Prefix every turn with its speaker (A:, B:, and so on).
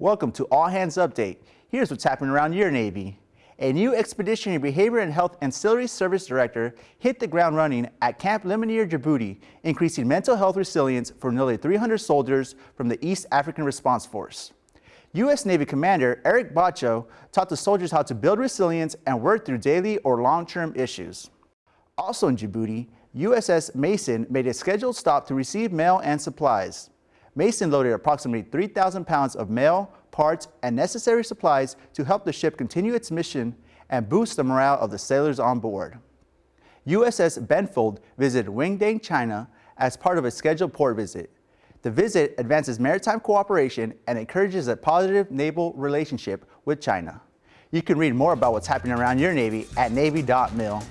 A: Welcome to All Hands Update. Here's what's happening around your Navy. A new Expeditionary Behavior and Health Ancillary Service Director hit the ground running at Camp Lemonnier, Djibouti, increasing mental health resilience for nearly 300 soldiers from the East African Response Force. U.S. Navy Commander Eric Bacho taught the soldiers how to build resilience and work through daily or long-term issues. Also in Djibouti, USS Mason made a scheduled stop to receive mail and supplies. Mason loaded approximately 3,000 pounds of mail, parts, and necessary supplies to help the ship continue its mission and boost the morale of the sailors on board. USS Benfold visited Qingdao, China as part of a scheduled port visit. The visit advances maritime cooperation and encourages a positive naval relationship with China. You can read more about what's happening around your Navy at Navy.mil.